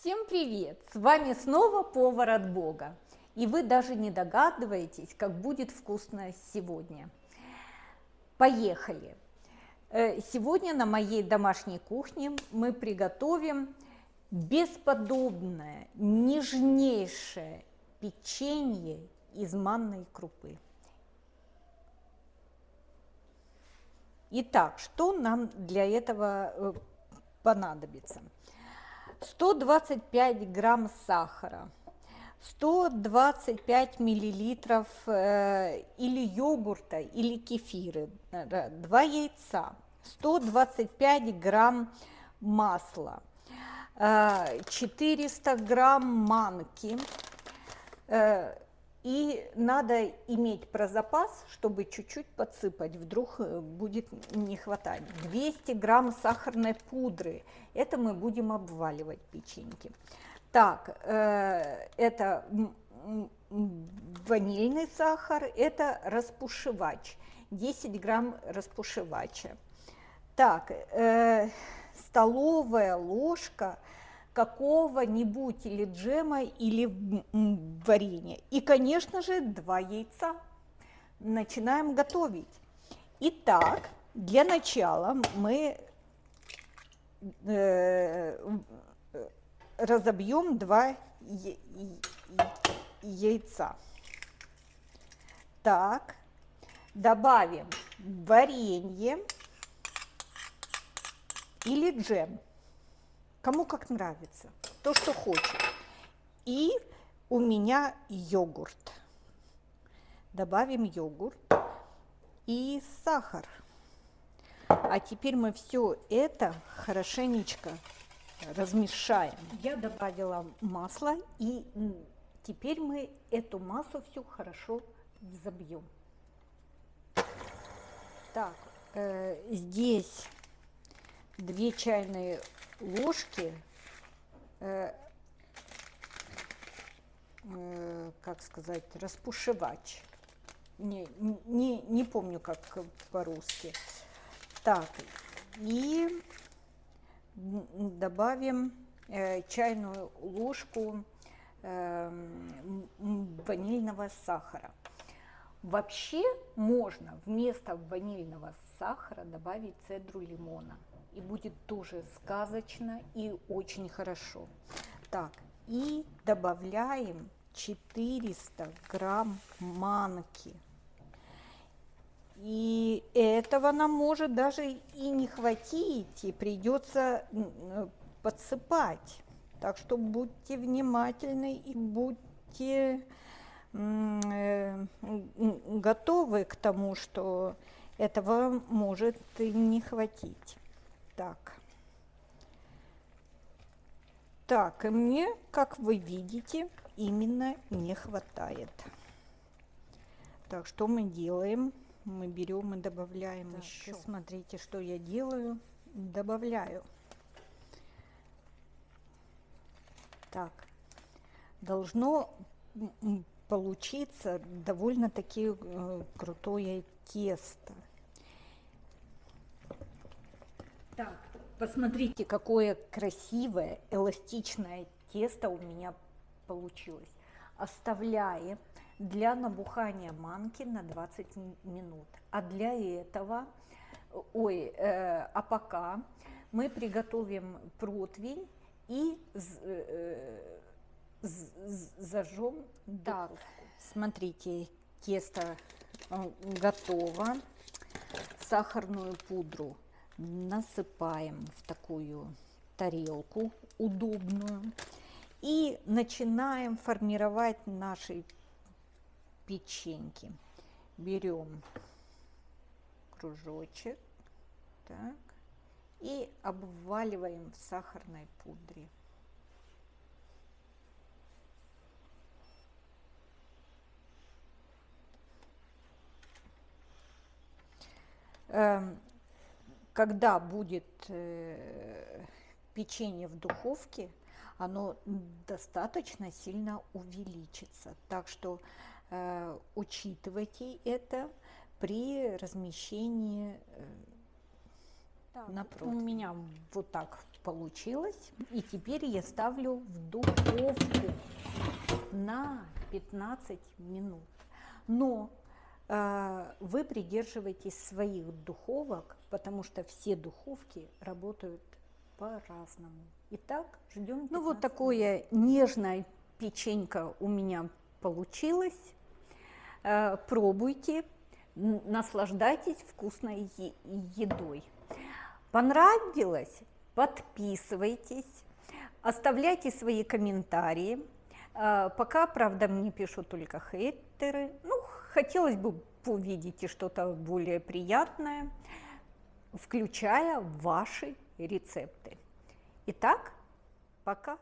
Всем привет! С вами снова повар от Бога. И вы даже не догадываетесь, как будет вкусно сегодня. Поехали! Э, сегодня на моей домашней кухне мы приготовим бесподобное, нежнейшее печенье из манной крупы. Итак, что нам для этого э, понадобится? 125 грамм сахара, 125 миллилитров э, или йогурта, или кефиры, 2 яйца, 125 грамм масла, 400 э, грамм манки, э, и надо иметь про запас, чтобы чуть-чуть подсыпать, вдруг э, будет не хватать. 200 грамм сахарной пудры, это мы будем обваливать печеньки. Так, э, это ванильный сахар, это распушивач, 10 грамм распушивача. Так, э, столовая ложка какого-нибудь или джема, или варенья. И, конечно же, два яйца. Начинаем готовить. Итак, для начала мы э, разобьем два яйца. Так, добавим варенье или джем кому как нравится, то, что хочет. И у меня йогурт. Добавим йогурт и сахар. А теперь мы все это хорошенечко размешаем. Я добавила масло, и теперь мы эту массу всю хорошо взобьем. Так, э, здесь 2 чайные ложки, э, э, как сказать, распушивач. Не, не, не помню, как по-русски. Так, и добавим э, чайную ложку э, ванильного сахара. Вообще можно вместо ванильного сахара добавить цедру лимона и будет тоже сказочно и очень хорошо. Так, и добавляем 400 грамм манки. И этого нам может даже и не хватить, и придется подсыпать. Так что будьте внимательны и будьте э, готовы к тому, что этого может не хватить. Так. Так, и мне, как вы видите, именно не хватает. Так, что мы делаем? Мы берем и добавляем так, еще. Смотрите, что я делаю. Добавляю. Так, должно получиться довольно-таки э, крутое тесто. Так, посмотрите, какое красивое эластичное тесто у меня получилось. Оставляем для набухания манки на 20 минут. А для этого, ой, э, а пока мы приготовим противень и э, зажжем так, смотрите, тесто э, готово. Сахарную пудру насыпаем в такую тарелку удобную и начинаем формировать наши печеньки. Берем кружочек так, и обваливаем в сахарной пудре. Когда будет э, печенье в духовке, оно достаточно сильно увеличится. Так что э, учитывайте это при размещении э, на У противень. меня вот так получилось. И теперь я ставлю в духовку на 15 минут. Но вы придерживаетесь своих духовок, потому что все духовки работают по-разному. Итак, ждем. Ну вот 15 минут. такое нежное печенька у меня получилось. Э, Пробуйте, наслаждайтесь вкусной едой. Понравилось? Подписывайтесь, оставляйте свои комментарии. Э, Пока, правда, мне пишут только хейтеры. Ну, хотелось бы увидеть и что-то более приятное, включая ваши рецепты. Итак, пока.